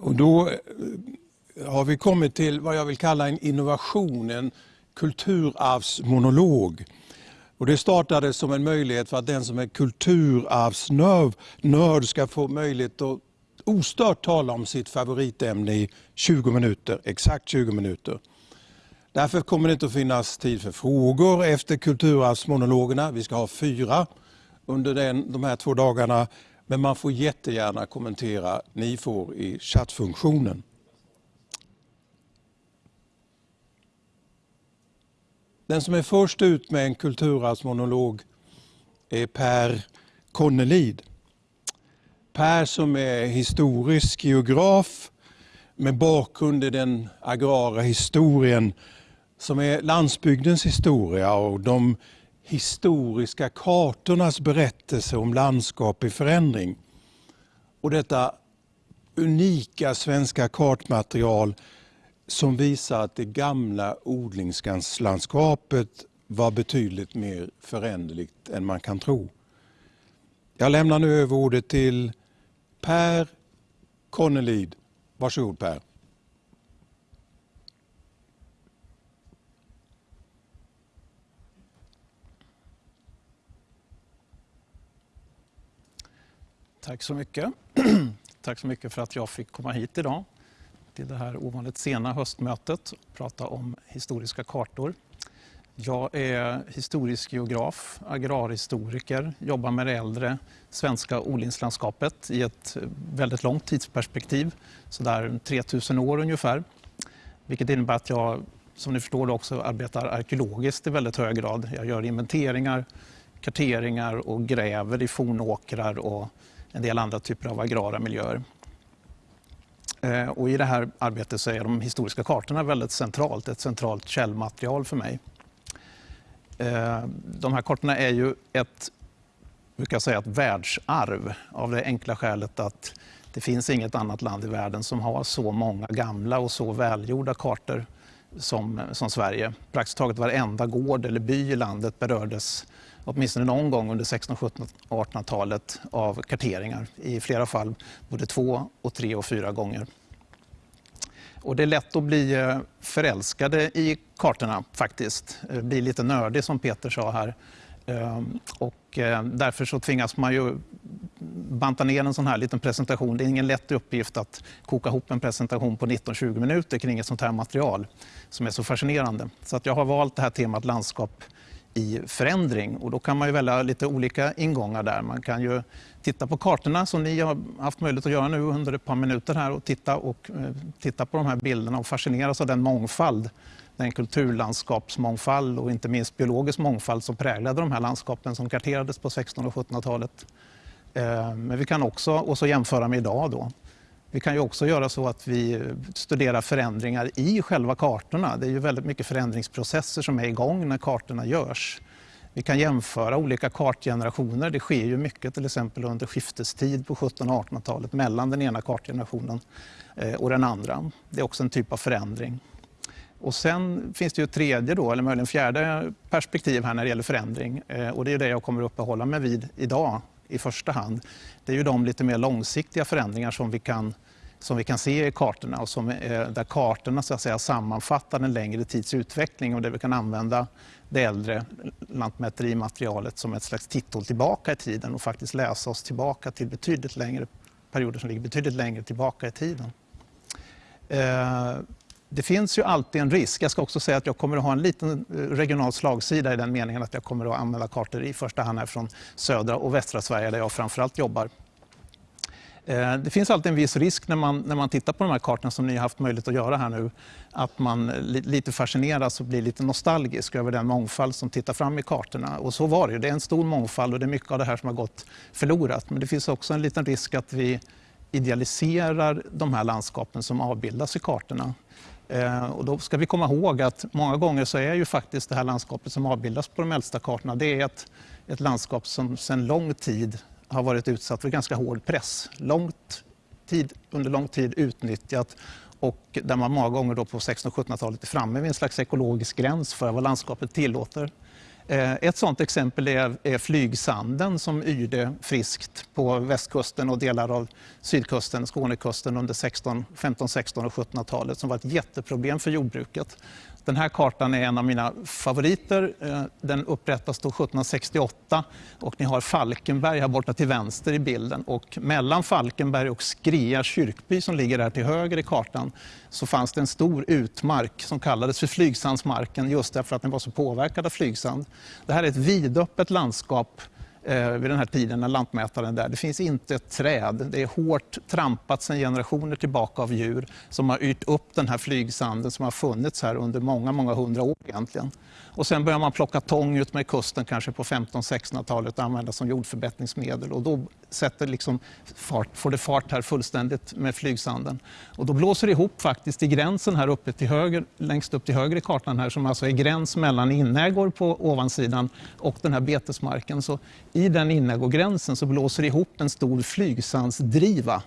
Och då eh, har vi kommit till vad jag vill kalla en innovation, en kulturarvsmonolog. Och det startade som en möjlighet för att den som är kulturarvsnörd ska få möjlighet att ostört tala om sitt favoritämne i 20 minuter, exakt 20 minuter. Därför kommer det inte att finnas tid för frågor efter kulturarvsmonologerna. Vi ska ha fyra under den, de här två dagarna. Men man får jättegärna kommentera. Ni får i chattfunktionen. Den som är först ut med en kulturarvsmonolog är Per Konnelid. Per som är historisk geograf med bakgrund i den agrara historien som är landsbygdens historia och de historiska kartornas berättelse om landskap i förändring. Och detta unika svenska kartmaterial som visar att det gamla odlingslandskapet var betydligt mer föränderligt än man kan tro. Jag lämnar nu över ordet till Per Connelid. Varsågod Per. Tack så mycket. Tack så mycket för att jag fick komma hit idag till det här ovanligt sena höstmötet och prata om historiska kartor. Jag är historisk geograf, agrarhistoriker, jobbar med det äldre svenska odlingslandskapet i ett väldigt långt tidsperspektiv, sådär 3000 år ungefär. Vilket innebär att jag, som ni förstår, också arbetar arkeologiskt i väldigt hög grad. Jag gör inventeringar, karteringar och gräver i fornåkrar och en del andra typer av agrara miljöer. Eh, och I det här arbetet så är de historiska kartorna väldigt centralt, ett centralt källmaterial för mig. Eh, de här kartorna är ju ett, brukar säga, ett världsarv av det enkla skälet att det finns inget annat land i världen som har så många gamla och så välgjorda kartor som, som Sverige. Praktiskt taget varenda gård eller by i landet berördes åtminstone någon gång under 1600-, 1700 och 1800-talet av karteringar. I flera fall både två, och tre och fyra gånger. Och det är lätt att bli eh, förälskade i kartorna faktiskt. Eh, bli lite nördig som Peter sa här. Ehm, och eh, därför så tvingas man ju banta ner en sån här liten presentation. Det är ingen lätt uppgift att koka ihop en presentation på 19-20 minuter kring ett sånt här material som är så fascinerande. Så att jag har valt det här temat landskap i förändring. Och då kan man ju välja lite olika ingångar där. Man kan ju titta på kartorna som ni har haft möjlighet att göra nu under ett par minuter här och titta, och, eh, titta på de här bilderna och fascineras av den mångfald, den kulturlandskapsmångfald och inte minst biologisk mångfald som präglade de här landskapen som karterades på 1600 och 1700-talet. Eh, men vi kan också och så jämföra med idag. Då. Vi kan ju också göra så att vi studerar förändringar i själva kartorna. Det är ju väldigt mycket förändringsprocesser som är igång när kartorna görs. Vi kan jämföra olika kartgenerationer. Det sker ju mycket till exempel under skiftestid på 1700 och 1800-talet mellan den ena kartgenerationen eh, och den andra. Det är också en typ av förändring. Och sen finns det ju ett tredje, då, eller möjligen fjärde perspektiv här när det gäller förändring. Eh, och det är det jag kommer att uppehålla mig vid idag i första hand. Det är ju de lite mer långsiktiga förändringar som vi kan, som vi kan se i kartorna och som, eh, där kartorna så att säga, sammanfattar en längre tids utveckling och där vi kan använda det äldre lantmäterimaterialet som ett slags titthål tillbaka i tiden och faktiskt läsa oss tillbaka till betydligt längre perioder som ligger betydligt längre tillbaka i tiden. Eh, det finns ju alltid en risk. Jag ska också säga att jag kommer att ha en liten eh, regional slagsida i den meningen att jag kommer att använda kartor i första hand här från södra och västra Sverige där jag framförallt jobbar. Eh, det finns alltid en viss risk när man, när man tittar på de här kartorna som ni har haft möjlighet att göra här nu. Att man eh, lite fascineras och blir lite nostalgisk över den mångfald som tittar fram i kartorna. Och så var det Det är en stor mångfald och det är mycket av det här som har gått förlorat. Men det finns också en liten risk att vi idealiserar de här landskapen som avbildas i kartorna. Eh, och då ska vi komma ihåg att många gånger så är ju faktiskt det här landskapet som avbildas på de äldsta kartorna, det är ett, ett landskap som sedan lång tid har varit utsatt för ganska hård press. Långt tid, under lång tid utnyttjat och där man många gånger då på 1600 och 1700-talet är framme vid en slags ekologisk gräns för vad landskapet tillåter. Eh, ett sådant exempel är, är flygsanden som yrde friskt på västkusten och delar av sydkusten, Skånekusten under 16, 15, 16 och 1700-talet som var ett jätteproblem för jordbruket. Den här kartan är en av mina favoriter. Eh, den upprättas då 1768 och ni har Falkenberg här borta till vänster i bilden. Och mellan Falkenberg och Skria kyrkby som ligger här till höger i kartan så fanns det en stor utmark som kallades för flygsandsmarken just därför att den var så påverkad av flygsand. Det här är ett vidöppet landskap eh, vid den här tiden när lantmätaren är där. Det finns inte ett träd. Det är hårt trampat sedan generationer tillbaka av djur som har yrt upp den här flygsanden som har funnits här under många, många hundra år egentligen. Och sen börjar man plocka tång ut med kusten kanske på 1500-1600-talet och använda som jordförbättringsmedel. Och då sätter liksom fart, får det fart här fullständigt med flygsanden. Och då blåser det ihop faktiskt i gränsen här uppe till höger, längst upp till höger i kartan här som alltså är gräns mellan inägor på ovansidan och den här betesmarken. Så i den inägogränsen så blåser det ihop en stor flygsandsdriva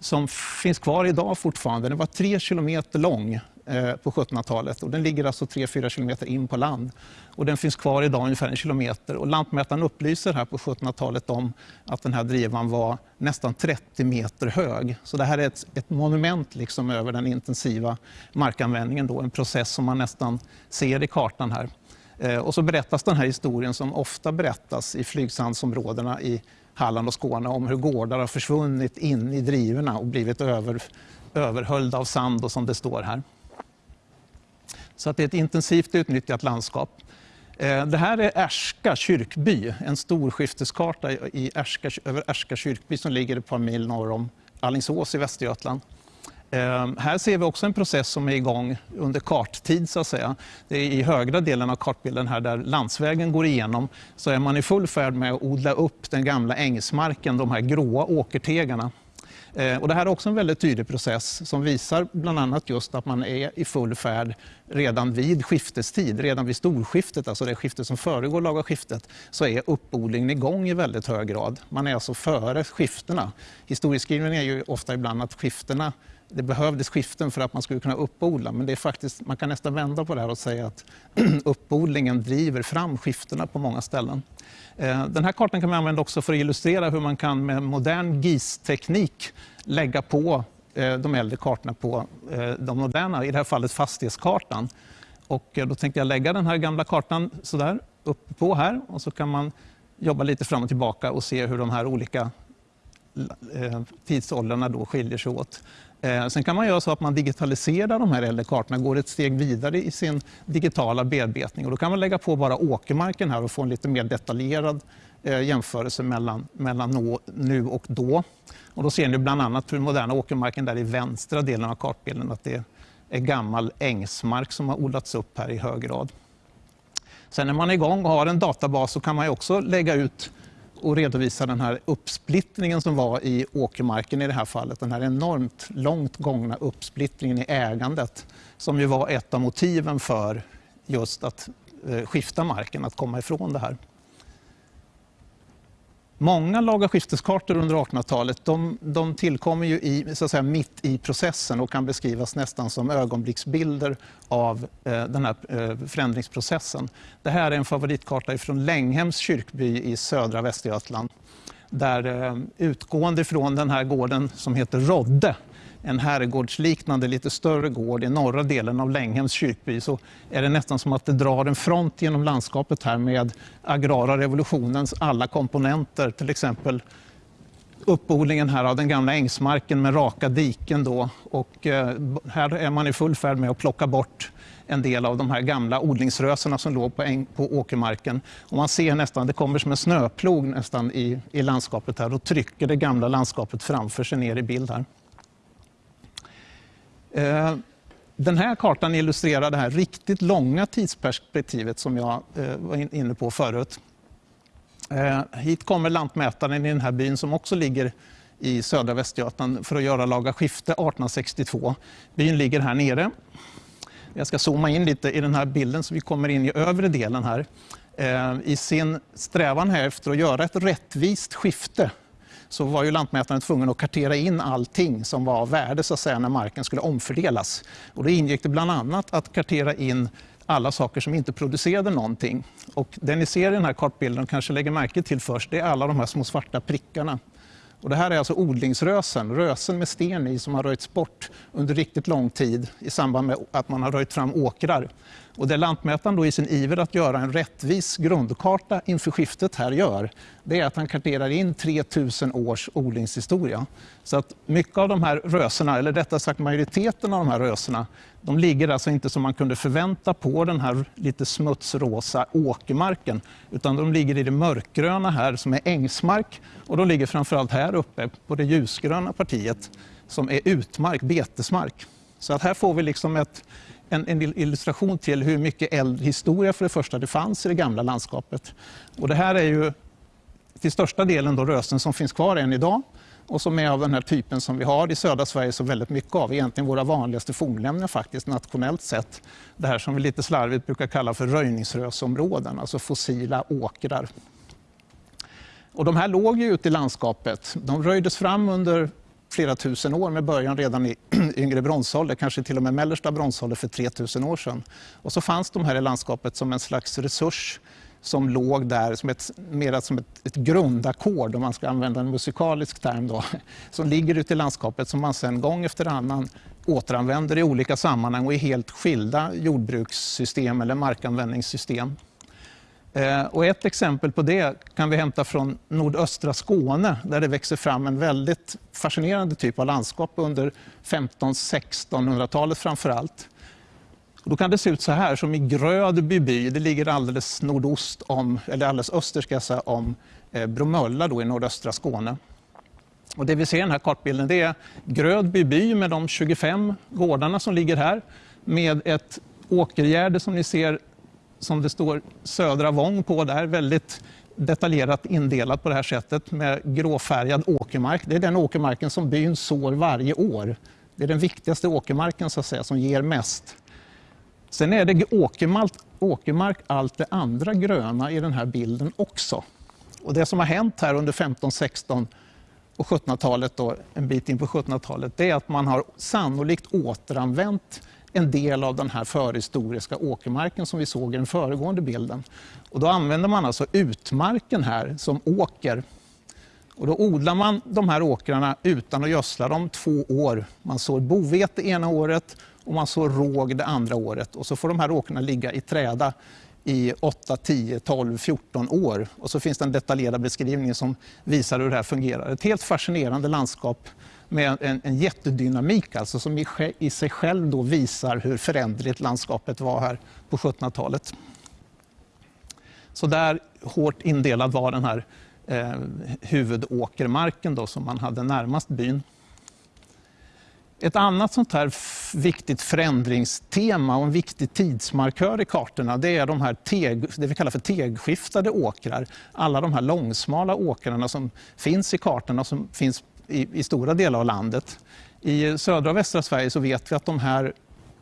som finns kvar idag fortfarande. Den var tre kilometer lång Eh, på 1700-talet. Och den ligger alltså 3-4 kilometer in på land. Och den finns kvar idag ungefär en kilometer. Och lantmätaren upplyser här på 1700-talet om att den här drivan var nästan 30 meter hög. Så det här är ett, ett monument liksom över den intensiva markanvändningen. Då, en process som man nästan ser i kartan här. Eh, och så berättas den här historien som ofta berättas i flygsandsområdena i Halland och Skåne om hur gårdar har försvunnit in i drivorna och blivit över, överhöljda av sand och som det står här. Så att det är ett intensivt utnyttjat landskap. Eh, det här är Ärska kyrkby, en storskifteskarta i Ärska, över Ärska kyrkby som ligger ett par mil norr om Allingsås i Västergötland. Eh, här ser vi också en process som är igång under karttid. så att säga. Det är I högra delen av kartbilden här där landsvägen går igenom så är man i full färd med att odla upp den gamla ängsmarken, de här gråa åkertegarna. Eh, och det här är också en väldigt tydlig process som visar bland annat just att man är i full färd redan vid skiftestid, redan vid storskiftet, alltså det skifte som föregår laga skiftet, så är uppodlingen igång i väldigt hög grad. Man är alltså före skiftena. Historieskrivningen är ju ofta ibland att skiftena det behövdes skiften för att man skulle kunna uppodla, men det är faktiskt, man kan nästan vända på det här och säga att uppodlingen driver fram skiftena på många ställen. Eh, den här kartan kan man använda också för att illustrera hur man kan med modern GIS-teknik lägga på eh, de äldre kartorna på eh, de moderna, i det här fallet fastighetskartan. Och då tänkte jag lägga den här gamla kartan sådär uppe på här och så kan man jobba lite fram och tillbaka och se hur de här olika tidsåldrarna då skiljer sig åt. Eh, sen kan man göra så att man digitaliserar de här äldre kartorna, går ett steg vidare i sin digitala bearbetning. Och då kan man lägga på bara åkermarken här och få en lite mer detaljerad eh, jämförelse mellan, mellan nu och då. Och då ser ni bland annat på den moderna åkermarken där i vänstra delen av kartbilden att det är gammal ängsmark som har odlats upp här i hög grad. Sen när man är igång och har en databas så kan man också lägga ut och redovisa den här uppsplittringen som var i åkermarken i det här fallet. Den här enormt långt gångna uppsplittringen i ägandet som ju var ett av motiven för just att eh, skifta marken, att komma ifrån det här. Många laga skifteskartor under 1800-talet de, de tillkommer ju i, så att säga, mitt i processen och kan beskrivas nästan som ögonblicksbilder av eh, den här eh, förändringsprocessen. Det här är en favoritkarta från Länghems kyrkby i södra Västergötland där eh, utgående från den här gården som heter Rodde en herrgårdsliknande, lite större gård i norra delen av Länghems kyrkby så är det nästan som att det drar en front genom landskapet här med agrara revolutionens alla komponenter. Till exempel uppodlingen här av den gamla ängsmarken med raka diken. Då. Och eh, här är man i full färd med att plocka bort en del av de här gamla odlingsrösorna som låg på, äng, på åkermarken. Och man ser nästan, det kommer som en snöplog nästan i, i landskapet här och trycker det gamla landskapet framför sig ner i bild här. Eh, den här kartan illustrerar det här riktigt långa tidsperspektivet som jag eh, var inne på förut. Eh, hit kommer lantmätaren i den här byn som också ligger i södra Västergötland för att göra laga skifte 1862. Byn ligger här nere. Jag ska zooma in lite i den här bilden så vi kommer in i övre delen här. I sin strävan här efter att göra ett rättvist skifte så var ju lantmätaren tvungen att kartera in allting som var av värde så att säga, när marken skulle omfördelas. Och då ingick det bland annat att kartera in alla saker som inte producerade någonting. Och det ni ser i den här kartbilden och kanske lägger märke till först, det är alla de här små svarta prickarna. Och det här är alltså odlingsrösen, rösen med sten i som har röjts bort under riktigt lång tid i samband med att man har röjt fram åkrar. Och det lantmätaren då i sin iver att göra en rättvis grundkarta inför skiftet här gör, det är att han karterar in 3000 års odlingshistoria. Så att mycket av de här röserna, eller rättare sagt majoriteten av de här röserna, de ligger alltså inte som man kunde förvänta på den här lite smutsrosa åkermarken, utan de ligger i det mörkgröna här som är ängsmark och de ligger framförallt här uppe på det ljusgröna partiet som är utmark, betesmark. Så att här får vi liksom ett en, en illustration till hur mycket äldre historia, för det första det fanns i det gamla landskapet. Och det här är ju till största delen då rösen som finns kvar än idag och som är av den här typen som vi har i södra Sverige så väldigt mycket av. Egentligen våra vanligaste fornlämningar faktiskt nationellt sett. Det här som vi lite slarvigt brukar kalla för röjningsrösområden, alltså fossila åkrar. Och de här låg ju ute i landskapet. De röjdes fram under flera tusen år med början redan i yngre bronsålder, kanske till och med mellersta bronsålder för 3000 år sedan. Och så fanns de här i landskapet som en slags resurs som låg där som ett, mer som ett, ett grundackord, om man ska använda en musikalisk term, då, som ligger ute i landskapet som man sedan gång efter annan återanvänder i olika sammanhang och i helt skilda jordbrukssystem eller markanvändningssystem. Eh, och ett exempel på det kan vi hämta från nordöstra Skåne där det växer fram en väldigt fascinerande typ av landskap under 1500-1600-talet framför allt. då kan det se ut så här, som i Grödby by, det ligger alldeles nordost om, eller alldeles öster ska jag säga, om eh, Bromölla då i nordöstra Skåne. Och det vi ser i den här kartbilden det är Grödby by med de 25 gårdarna som ligger här med ett åkergärde som ni ser som det står Södra Vång på där, väldigt detaljerat indelat på det här sättet med gråfärgad åkermark. Det är den åkermarken som byn sår varje år. Det är den viktigaste åkermarken så att säga, som ger mest. Sen är det åkermark, åkermark allt det andra gröna i den här bilden också. Och det som har hänt här under 15, 16 och 1700-talet, en bit in på 1700-talet, det är att man har sannolikt återanvänt en del av den här förhistoriska åkermarken som vi såg i den föregående bilden. Och då använder man alltså utmarken här som åker. Och då odlar man de här åkrarna utan att gödsla dem två år. Man sår bovete ena året och man sår råg det andra året. Och så får de här åkrarna ligga i träda i 8, 10, 12, 14 år. Och så finns det en detaljerad beskrivning som visar hur det här fungerar. Ett helt fascinerande landskap med en, en jättedynamik alltså, som i, i sig själv då visar hur föränderligt landskapet var här på 1700-talet. Så där hårt indelad var den här eh, huvudåkermarken då, som man hade närmast byn. Ett annat sånt här viktigt förändringstema och en viktig tidsmarkör i kartorna det är de här teg, det vi kallar för tegskiftade åkrar. Alla de här långsmala åkrarna som finns i kartorna som finns i, i stora delar av landet. I södra och västra Sverige så vet vi att de här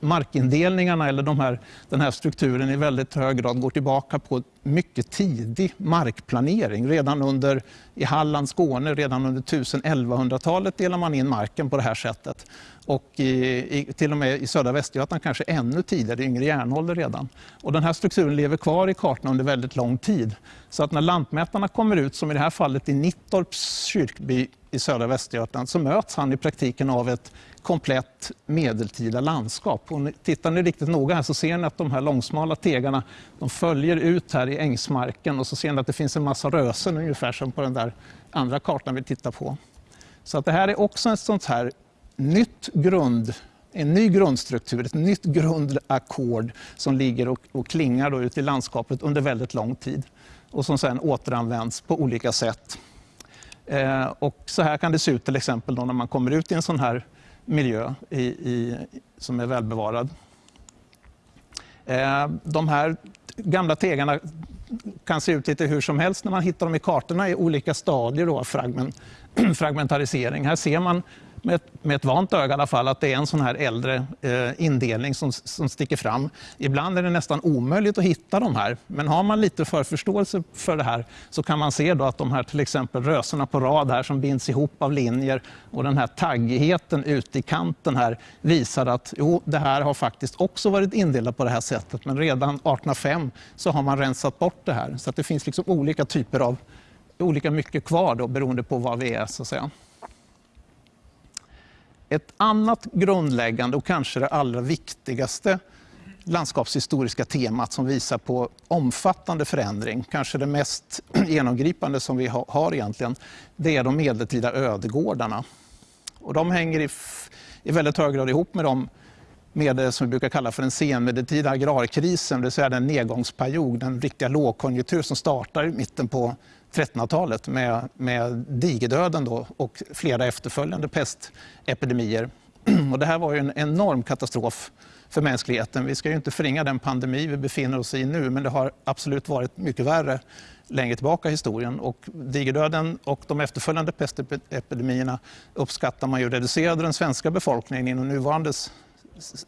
markindelningarna eller de här, den här strukturen i väldigt hög grad går tillbaka på mycket tidig markplanering. Redan under, i Halland, Skåne, redan under 1000-1100-talet delar man in marken på det här sättet. Och i, i, till och med i södra Västergötland kanske ännu tidigare, yngre järnålder redan. Och den här strukturen lever kvar i kartorna under väldigt lång tid. Så att när lantmätarna kommer ut, som i det här fallet i Nittorps kyrkby i södra Västergötland, så möts han i praktiken av ett komplett medeltida landskap. Och tittar ni riktigt noga här så ser ni att de här långsmala tegarna de följer ut här i ängsmarken och så ser ni att det finns en massa rösen ungefär som på den där andra kartan vi tittar på. Så att det här är också ett sånt här nytt grund, en ny grundstruktur, ett nytt grundackord som ligger och, och klingar då ute i landskapet under väldigt lång tid och som sedan återanvänds på olika sätt. Eh, och så här kan det se ut till exempel när man kommer ut i en sån här miljö i, i, som är välbevarad. Eh, de här gamla tegarna kan se ut lite hur som helst när man hittar dem i kartorna i olika stadier av fragment, fragmentarisering. Här ser man med ett, med ett vant öga i alla fall att det är en sån här äldre eh, indelning som, som sticker fram. Ibland är det nästan omöjligt att hitta de här, men har man lite förförståelse för det här så kan man se då att de här till exempel rösorna på rad här som binds ihop av linjer och den här taggigheten ute i kanten här visar att jo, det här har faktiskt också varit indelat på det här sättet, men redan 1805 så har man rensat bort det här. Så att det finns liksom olika typer av olika mycket kvar då, beroende på vad vi är. så att säga. Ett annat grundläggande och kanske det allra viktigaste landskapshistoriska temat som visar på omfattande förändring, kanske det mest genomgripande som vi har egentligen, det är de medeltida ödegårdarna. Och de hänger i, i väldigt hög grad ihop med de med det som vi brukar kalla för den senmedeltida agrarkrisen, det vill säga den nedgångsperiod, den riktiga lågkonjunktur som startar i mitten på 1300-talet med, med digerdöden då och flera efterföljande pestepidemier. Och det här var ju en enorm katastrof för mänskligheten. Vi ska ju inte förringa den pandemi vi befinner oss i nu men det har absolut varit mycket värre längre tillbaka i historien. Och digerdöden och de efterföljande pestepidemierna uppskattar man ju reducerade den svenska befolkningen inom nuvarande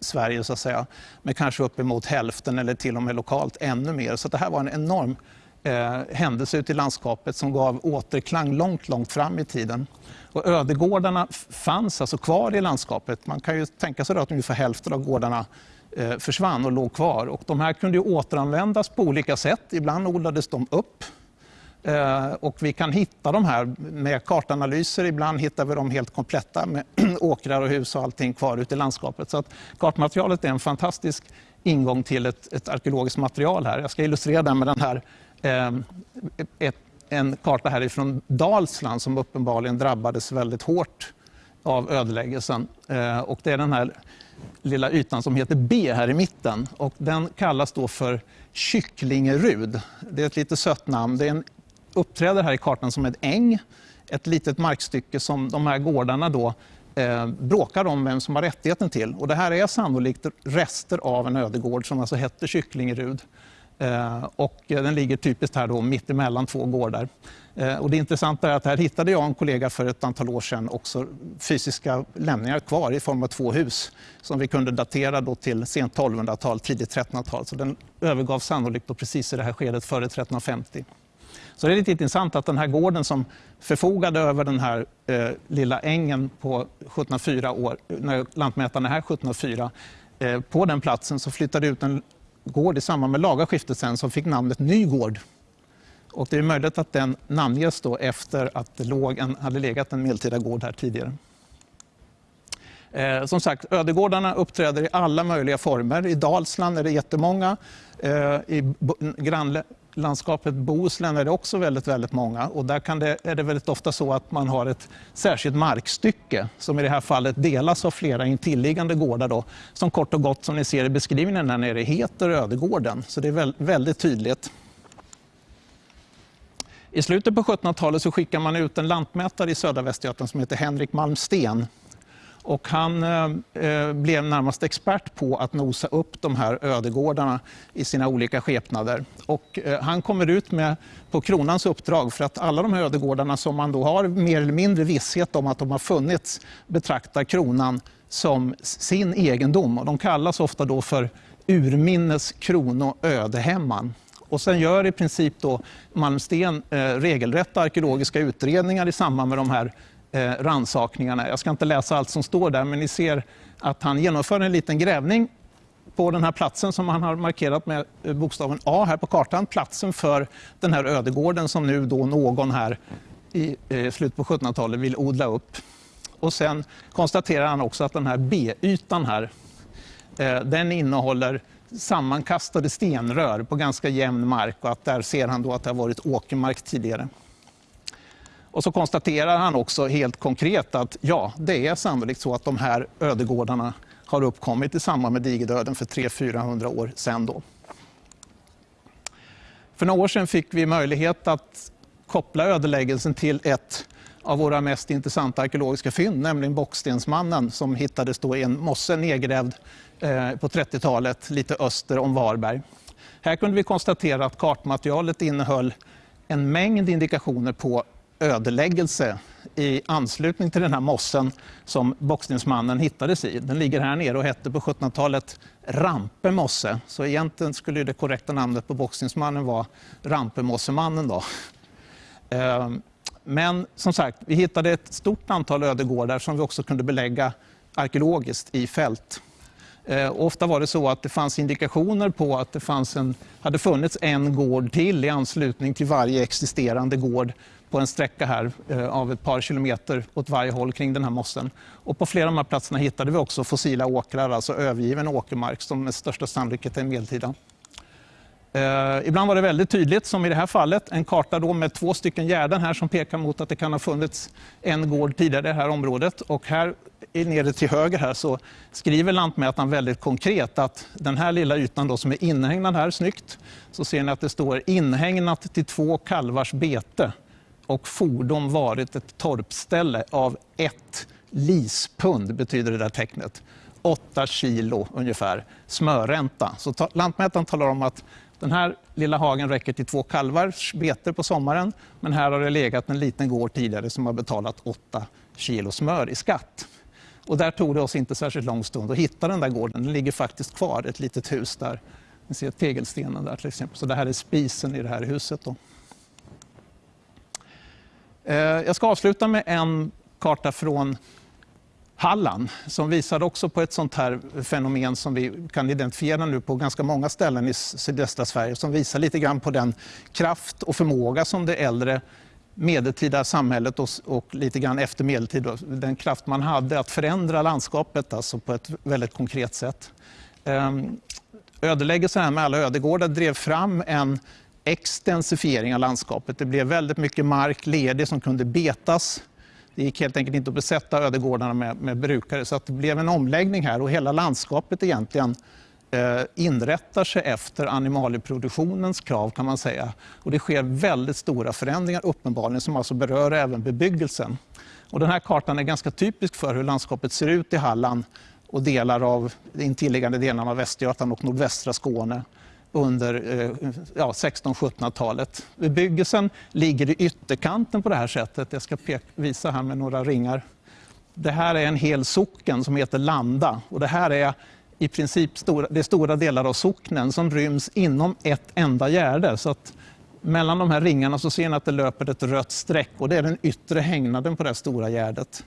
Sverige så att säga, med kanske uppemot hälften eller till och med lokalt ännu mer. Så det här var en enorm eh, händelse ute i landskapet som gav återklang långt, långt fram i tiden. Och ödegårdarna fanns alltså kvar i landskapet. Man kan ju tänka sig att ungefär hälften av gårdarna eh, försvann och låg kvar. Och de här kunde ju återanvändas på olika sätt. Ibland odlades de upp eh, och vi kan hitta de här med kartanalyser. Ibland hittar vi dem helt kompletta med åkrar och hus och allting kvar ute i landskapet. Så att kartmaterialet är en fantastisk ingång till ett, ett arkeologiskt material här. Jag ska illustrera det med den här Ehm, ett, en karta härifrån Dalsland som uppenbarligen drabbades väldigt hårt av ödeläggelsen. Eh, och det är den här lilla ytan som heter B här i mitten. Och den kallas då för Kycklingerud. Det är ett lite sött namn. Det är en uppträder här i kartan som ett äng, ett litet markstycke som de här gårdarna då eh, bråkar om vem som har rättigheten till. Och det här är sannolikt rester av en ödegård som alltså hette Kycklingerud. Eh, och den ligger typiskt här då mitt emellan två gårdar. Eh, och det intressanta är att här hittade jag en kollega för ett antal år sedan också fysiska lämningar kvar i form av två hus som vi kunde datera då till sent 1200-tal, tidigt 1300-tal. Så den övergavs sannolikt då precis i det här skedet före 1350. Så det är lite intressant att den här gården som förfogade över den här eh, lilla ängen på 1704 år, när lantmätaren är här 1704, eh, på den platsen så flyttade ut en gård i samband med lagarskiftet sen som fick namnet Nygård. Och det är möjligt att den namnges då efter att det låg en, hade legat en medeltida gård här tidigare. Eh, som sagt, ödegårdarna uppträder i alla möjliga former. I Dalsland är det jättemånga. Eh, I landskapet Bohuslän är det också väldigt, väldigt många. Och där kan det, är det väldigt ofta så att man har ett särskilt markstycke som i det här fallet delas av flera intilliggande gårdar då, som kort och gott, som ni ser i beskrivningen där nere, heter Ödegården. Så det är väldigt tydligt. I slutet på 1700-talet så skickar man ut en lantmätare i södra Västergötland som heter Henrik Malmsten och han eh, eh, blev närmast expert på att nosa upp de här ödegårdarna i sina olika skepnader. Och, eh, han kommer ut med, på kronans uppdrag för att alla de här ödegårdarna som man då har mer eller mindre visshet om att de har funnits betraktar kronan som sin egendom. Och de kallas ofta då för urminnes krono ödehemman. Och sen gör i princip då Malmsten eh, regelrätta arkeologiska utredningar i samband med de här eh, ransakningarna. Jag ska inte läsa allt som står där, men ni ser att han genomför en liten grävning på den här platsen som han har markerat med eh, bokstaven A här på kartan. Platsen för den här ödegården som nu då någon här i eh, slutet på 1700-talet vill odla upp. Och sen konstaterar han också att den här B-ytan här, eh, den innehåller sammankastade stenrör på ganska jämn mark och att där ser han då att det har varit åkermark tidigare. Och så konstaterar han också helt konkret att ja, det är sannolikt så att de här ödegårdarna har uppkommit i samband med digerdöden för 300-400 år sedan. Då. För några år sedan fick vi möjlighet att koppla ödeläggelsen till ett av våra mest intressanta arkeologiska fynd, nämligen Bockstensmannen som hittades då i en mosse nedgrävd eh, på 30-talet lite öster om Varberg. Här kunde vi konstatera att kartmaterialet innehöll en mängd indikationer på ödeläggelse i anslutning till den här mossen som boxningsmannen hittades i. Den ligger här nere och hette på 1700-talet Rampe mosse. Så egentligen skulle det korrekta namnet på boxningsmannen vara Rampemossemannen. Då. Ehm, men som sagt, vi hittade ett stort antal ödegårdar som vi också kunde belägga arkeologiskt i fält. Ehm, ofta var det så att det fanns indikationer på att det fanns en, hade funnits en gård till i anslutning till varje existerande gård på en sträcka här eh, av ett par kilometer åt varje håll kring den här mossen. Och på flera av de här platserna hittade vi också fossila åkrar, alltså övergiven åkermark som med största sannolikhet är medeltida. Eh, ibland var det väldigt tydligt, som i det här fallet, en karta då med två stycken gärden här som pekar mot att det kan ha funnits en gård tidigare i det här området. Och här nere till höger här så skriver lantmätaren väldigt konkret att den här lilla ytan då som är inhägnad här, snyggt, så ser ni att det står inhägnat till två kalvars bete och fordon varit ett torpställe av ett lispund, betyder det där tecknet. 8 kilo ungefär smörränta. Så ta, lantmätaren talar om att den här lilla hagen räcker till två kalvars bete på sommaren men här har det legat en liten gård tidigare som har betalat 8 kilo smör i skatt. Och där tog det oss inte särskilt lång stund att hitta den där gården. Den ligger faktiskt kvar, ett litet hus där. Ni ser tegelstenen där till exempel. Så det här är spisen i det här huset. Då. Eh, jag ska avsluta med en karta från Halland som visar också på ett sånt här fenomen som vi kan identifiera nu på ganska många ställen i sydöstra Sverige som visar lite grann på den kraft och förmåga som det äldre medeltida samhället och, och lite grann efter medeltid, den kraft man hade att förändra landskapet alltså på ett väldigt konkret sätt. Ehm, ödeläggelsen med alla ödegårdar drev fram en extensifiering av landskapet. Det blev väldigt mycket mark ledig som kunde betas. Det gick helt enkelt inte att besätta ödegårdarna med, med brukare så att det blev en omläggning här och hela landskapet egentligen eh, inrättar sig efter animalieproduktionens krav kan man säga. Och det sker väldigt stora förändringar uppenbarligen som alltså berör även bebyggelsen. Och den här kartan är ganska typisk för hur landskapet ser ut i Halland och delar av intilliggande delarna av Västergötland och nordvästra Skåne under eh, ja, 1600-1700-talet. Bebyggelsen ligger i ytterkanten på det här sättet. Jag ska visa här med några ringar. Det här är en hel socken som heter Landa och det här är i princip stora, det är stora delar av socknen som ryms inom ett enda gärde. Så att mellan de här ringarna så ser ni att det löper ett rött streck och det är den yttre hängnaden på det stora gärdet.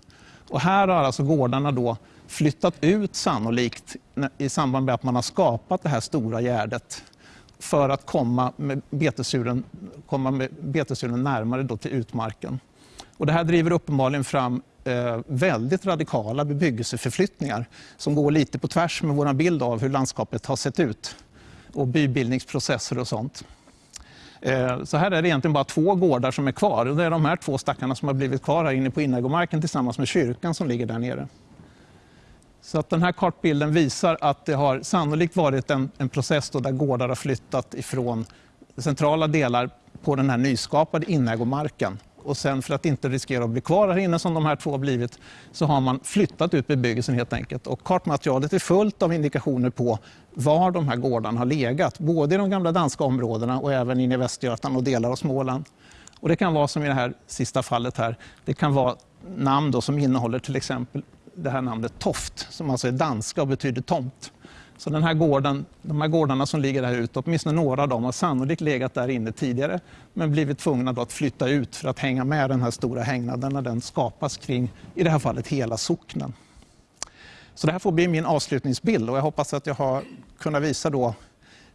Och här har alltså gårdarna då flyttat ut sannolikt i samband med att man har skapat det här stora gärdet för att komma med betesdjuren, komma med betesuren närmare då till utmarken. Och det här driver uppenbarligen fram eh, väldigt radikala bebyggelseförflyttningar som går lite på tvärs med vår bild av hur landskapet har sett ut och bybildningsprocesser och sånt. Eh, så här är det egentligen bara två gårdar som är kvar. Och det är de här två stackarna som har blivit kvar här inne på innergårdsmarken tillsammans med kyrkan som ligger där nere. Så att den här kartbilden visar att det har sannolikt varit en, en process där gårdar har flyttat ifrån centrala delar på den här nyskapade inägomarken. Och sen för att inte riskera att bli kvar här inne som de här två har blivit så har man flyttat ut bebyggelsen helt enkelt. Och kartmaterialet är fullt av indikationer på var de här gårdarna har legat. Både i de gamla danska områdena och även inne i Västergötland och delar av Småland. Och det kan vara som i det här sista fallet här. Det kan vara namn då som innehåller till exempel det här namnet Toft som alltså är danska och betyder tomt. Så den här gården, de här gårdarna som ligger där ute, åtminstone några av dem har sannolikt legat där inne tidigare men blivit tvungna att flytta ut för att hänga med den här stora hängnaden när den skapas kring, i det här fallet, hela socknen. Så det här får bli min avslutningsbild och jag hoppas att jag har kunnat visa då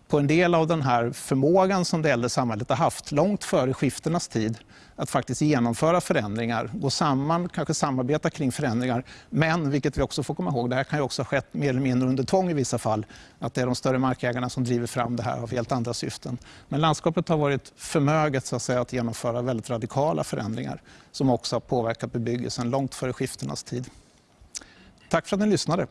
på en del av den här förmågan som det äldre samhället har haft långt före skiftenas tid att faktiskt genomföra förändringar, gå samman, kanske samarbeta kring förändringar. Men, vilket vi också får komma ihåg, det här kan ju också ha skett mer eller mindre under tvång i vissa fall. Att det är de större markägarna som driver fram det här av helt andra syften. Men landskapet har varit förmöget så att, säga, att genomföra väldigt radikala förändringar som också har påverkat bebyggelsen långt före skiftenas tid. Tack för att ni lyssnade.